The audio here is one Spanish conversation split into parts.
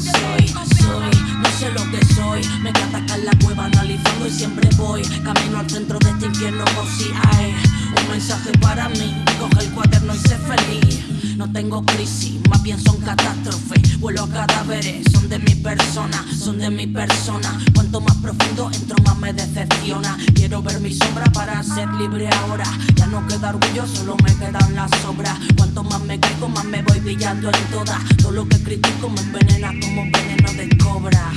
Soy, soy, no sé lo que soy. Me queda acá en la cueva analizando y siempre voy. Camino al centro de este infierno por si hay Un mensaje para mí. Coge el cuaderno y sé feliz. No tengo crisis, más bien son catástrofes. Vuelo a cadáveres, son de mi persona, son de mi persona. Cuanto más profundo entro más me decepciona. Quiero ver mi sombra para ser libre ahora. Ya no queda orgullo, solo me quedan las obras brillando en todas. Todo lo que critico me envenena como veneno de cobra.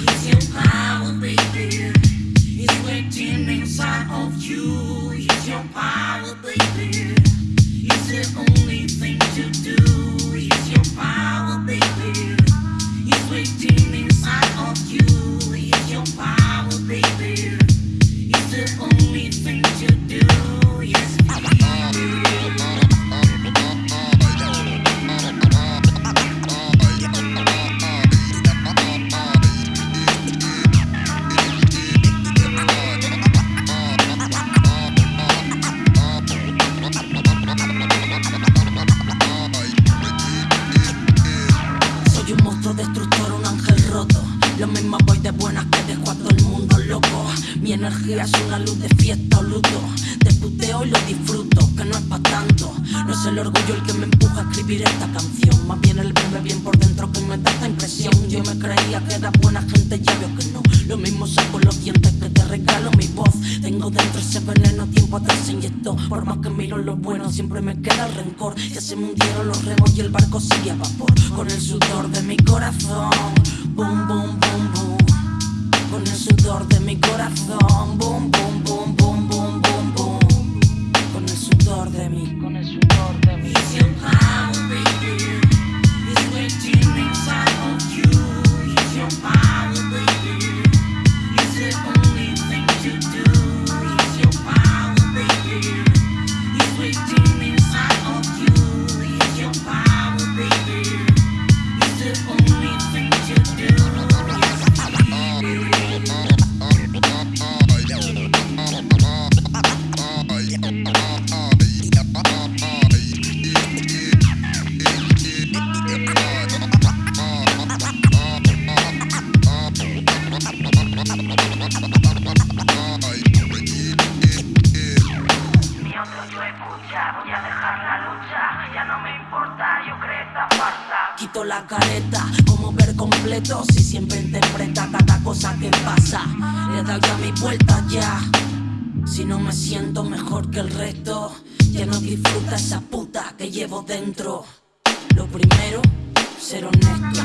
Soy un monstruo destructor, un ángel roto. Lo mismo voy de buenas que dejo a todo el mundo loco. Mi energía es una luz de fiesta o luto. Te puteo y lo disfruto, que no es pa' tanto. No es el orgullo el que me empuja a escribir esta canción. Más bien el verme bien por dentro me da esta impresión. Yo me creía que era buena gente, ya veo que no. Lo mismo saco los dientes que te regalo mi voz. Tengo dentro ese veneno, tiempo atrás se inyectó. Por más que miro lo bueno, siempre me queda el rencor. Ya se me hundieron los remos y el barco sigue a vapor. Con el sudor de mi corazón. Boom, boom, boom, boom. Con el sudor de mi corazón. Boom, boom, boom, boom, boom, boom, boom. Con el sudor de mi, con el sudor de mi. La careta, como ver completo Si siempre interpreta cada cosa que pasa. Le he dado ya mi vuelta ya. Si no me siento mejor que el resto Ya no disfruta esa puta que llevo dentro. Lo primero, Ser honesto